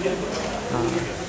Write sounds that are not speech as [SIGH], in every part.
嗯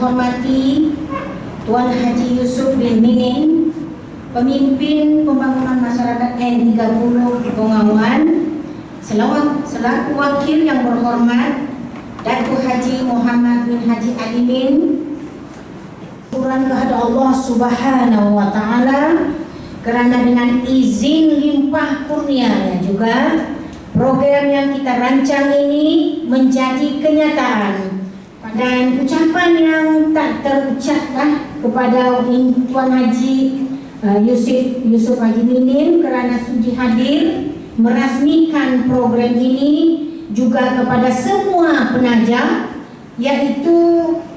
Yang dihormati Tuan Haji Yusuf bin Minin, Pemimpin Pembangunan Masyarakat N30 Bengawan, selaku wakil yang berhormat Datuk Haji Muhammad bin Haji Alimin, Quran kepada Allah Subhanahu wa taala kerana dengan izin limpah kurnianya juga program yang kita rancang ini menjadi kenyataan. Dan ucapan yang terucaplah kepada Tuan Haji uh, Yusuf Yusuf Haji Minin kerana sudi hadir merasmikan program ini juga kepada semua penaja iaitu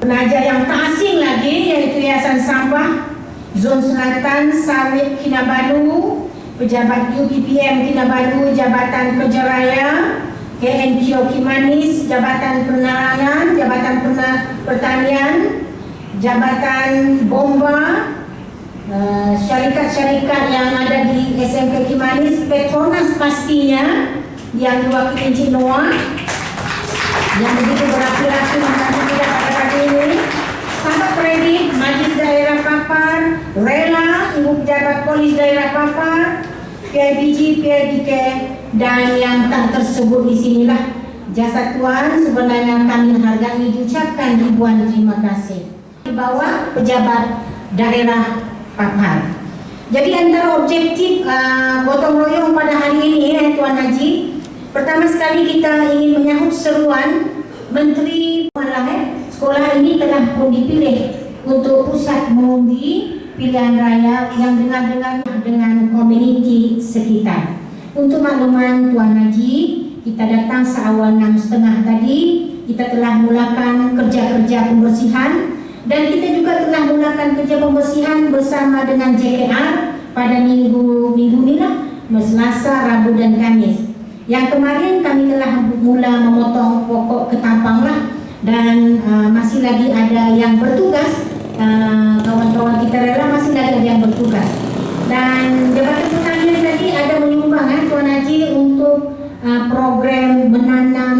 penaja yang tak asing lagi iaitu Yayasan Sampah Zon Selatan Sawit Kinabalu pejabat UPPM Kinabalu Jabatan Kerja Raya KNPO Kimanis, Jabatan Penerangan, Jabatan Pertanian, Jabatan Bomba, uh, syarikat-syarikat yang ada di SMK Kimanis, Petronas pastinya, yang diwakili Encik Noah, yang begitu berapi-api membantu kita pada pagi ini, sahabat kredit, Majlis Daerah Papar, Rela, Ibu Pejabat Polis Daerah Papar, PIBG, PIBK, dan yang tak tersebut di sinilah. Jasa Tuan sebenarnya kami hargai diucapkan ribuan terima kasih di bawah pejabat daerah Papar. Jadi antara objektif uh, gotong royong pada hari ini eh, Tuan Haji, pertama sekali kita ingin menyahut seruan Menteri eh, sekolah ini telah pun dipilih untuk pusat mengundi pilihan raya yang dengar-dengar dengan komuniti sekitar. Untuk makluman Tuan Haji, kita datang seawal enam setengah tadi, kita telah mulakan kerja-kerja pembersihan dan kita juga telah mulakan kerja pembersihan bersama dengan JKR pada minggu minggu ini lah, Selasa, Rabu dan Kamis. Yang kemarin kami telah mula memotong pokok ketampang lah dan uh, masih lagi ada yang bertugas Eh, kawan-kawan uh, masih ada yang bertugas dan Jabatan Pertanian tadi ada menyumbang eh, Tuan Haji untuk uh, program menanam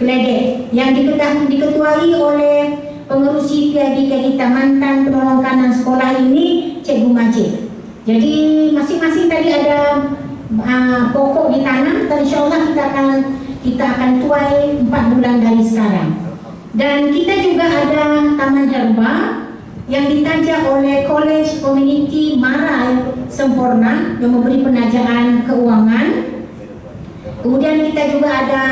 keledek yang diketahui, diketuai oleh pengerusi PIBK kita mantan penolong kanan sekolah ini Cikgu Majid jadi masing-masing tadi ada uh, pokok ditanam dan insya Allah kita akan kita akan tuai 4 bulan dari sekarang. Dan kita juga ada taman herba yang ditaja oleh College Community Mara Sempurna yang memberi penajaan keuangan. Kemudian kita juga ada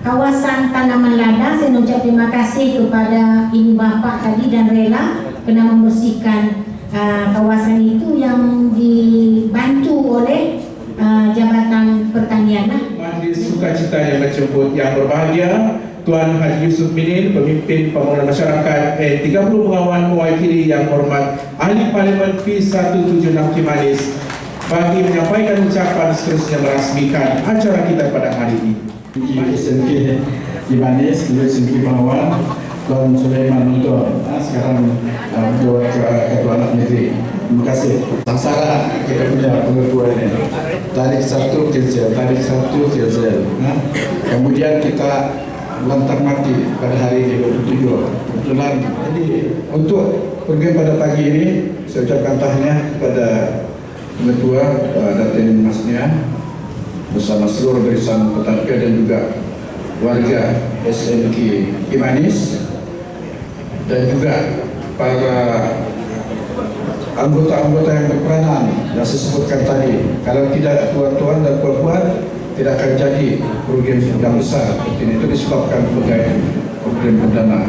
kawasan tanaman lada. Saya mengucap terima kasih kepada ibu bapak tadi dan rela kena membersihkan uh, kawasan itu yang dibantu oleh uh, Jabatan Pertanian lah. Majlis sukacita yang menjemput yang berbahagia Tuan Haji Yusuf Minin, pemimpin pembangunan masyarakat eh, 30 pengawan mewakili yang hormat Ahli Parlimen P176 Kimanis bagi menyampaikan ucapan seterusnya merasmikan acara kita pada hari ini. SMK Kimanis, dulu SMK pengawan Tuan Sulaiman Nuntur nah, sekarang uh, ke Ketua Anak Negeri terima kasih. Sangsara kita punya pengetua ini. Tarik satu kilsel tarik satu kilsel nah. kemudian kita lantar mati pada hari ini 27 kebetulan jadi untuk pergi pada pagi ini saya ucapkan tahniah kepada pengetua uh, Datin Masnia bersama seluruh barisan petarga dan juga warga SMK Imanis dan juga para anggota-anggota yang berperanan yang saya sebutkan tadi kalau tidak tuan-tuan dan puan-puan tidak akan jadi kerugian yang besar. Seperti ini itu disebabkan sebagai program perdana.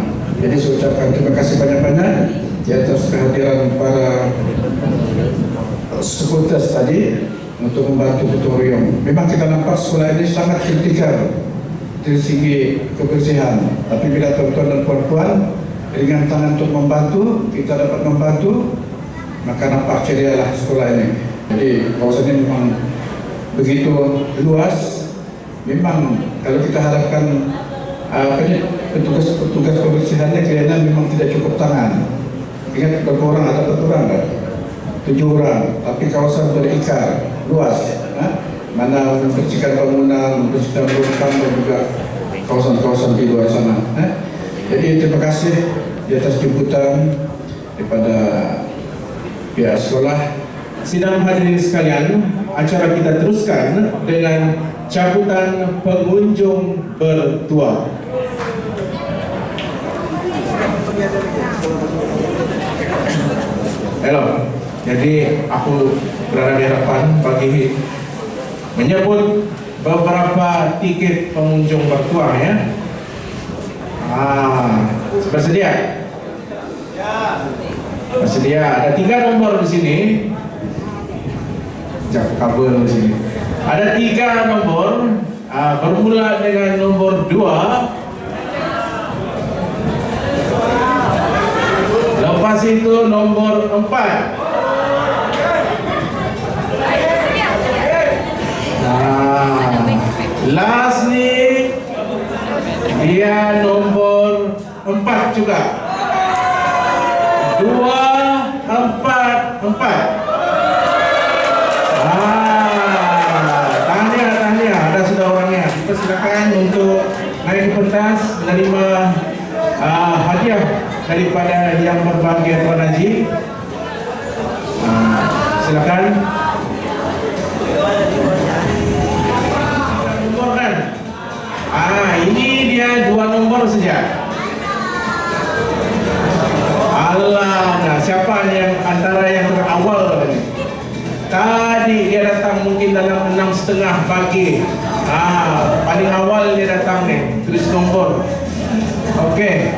Jadi saya ucapkan terima kasih banyak-banyak di atas kehadiran para sekutas tadi untuk membantu tutorium memang kita nampak sekolah ini sangat kritikal dari segi kebersihan. Tapi bila tuan-tuan dan puan-puan dengan tangan untuk membantu, kita dapat membantu, maka nampak cerialah sekolah ini. Jadi kawasan ini memang begitu luas. Memang kalau kita harapkan ini petugas-petugas kebersihannya kelihatan memang tidak cukup tangan. Ingat berapa orang ada berapa orang kan? Tujuh orang. Tapi kawasan berikar luas. Ha? Mana membersihkan bangunan, membersihkan rumah dan juga kawasan-kawasan di luar sana. Ha? Jadi terima kasih di atas jemputan daripada pihak sekolah. Sidang hadirin sekalian, acara kita teruskan dengan cabutan pengunjung bertua. Halo, jadi aku berada di hadapan bagi menyebut beberapa tiket pengunjung bertua ya. Ah, bersedia? Bersedia. Ada tiga nomor di sini. Jangan kabel di sini. Ada tiga nomor. Ah, bermula dengan nomor dua. Lepas itu nomor empat. Saja Allah, nah siapa yang antara yang terawal tadi? Tadi dia datang mungkin dalam enam setengah pagi. Ah, paling awal dia datang nih, tulis nombor. Oke.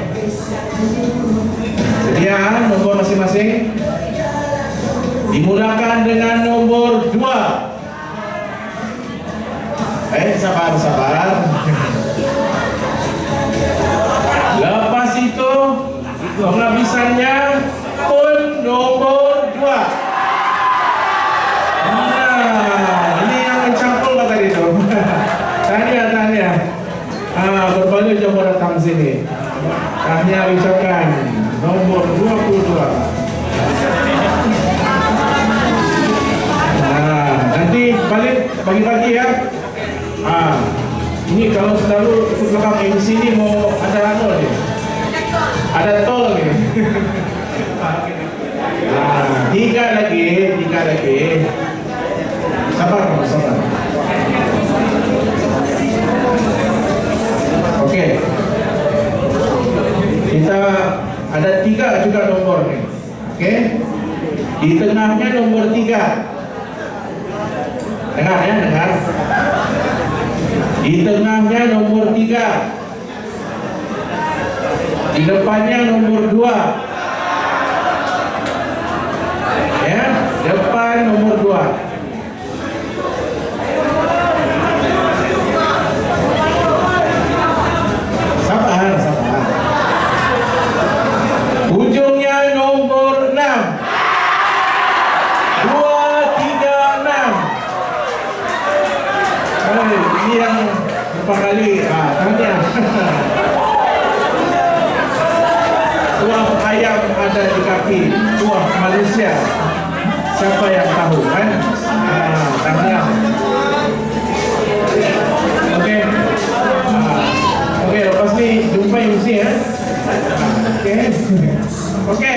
Sedia nomor masing-masing. Dimulakan dengan nomor dua. Eh, sabar, sabar. Pun nomor dua. Nah, ini yang mencampur kata dia tu. [LAUGHS] Tanya, tanya. Ah, berbalik jauh datang sini. Ucapkan nomor 22. Nah, nanti balik pagi-pagi ya. Ah, ini kalau selalu ikut belakang MC ni mau ada apa ni? Ada tol ni. nah, lagi, tiga lagi. Sabar, sabar. Oke. Kita ada tiga juga nomor nih. Oke. Di tengahnya nomor tiga. Dengar ya, dengar. Di tengahnya nomor tiga di depannya nomor 2 ya depan nomor 2 kaki Tuah Malaysia. Siapa yang tahu kan? Ah, tanya. Oke. Ah, Oke, lepas ni jumpa MC ya Oke. Oke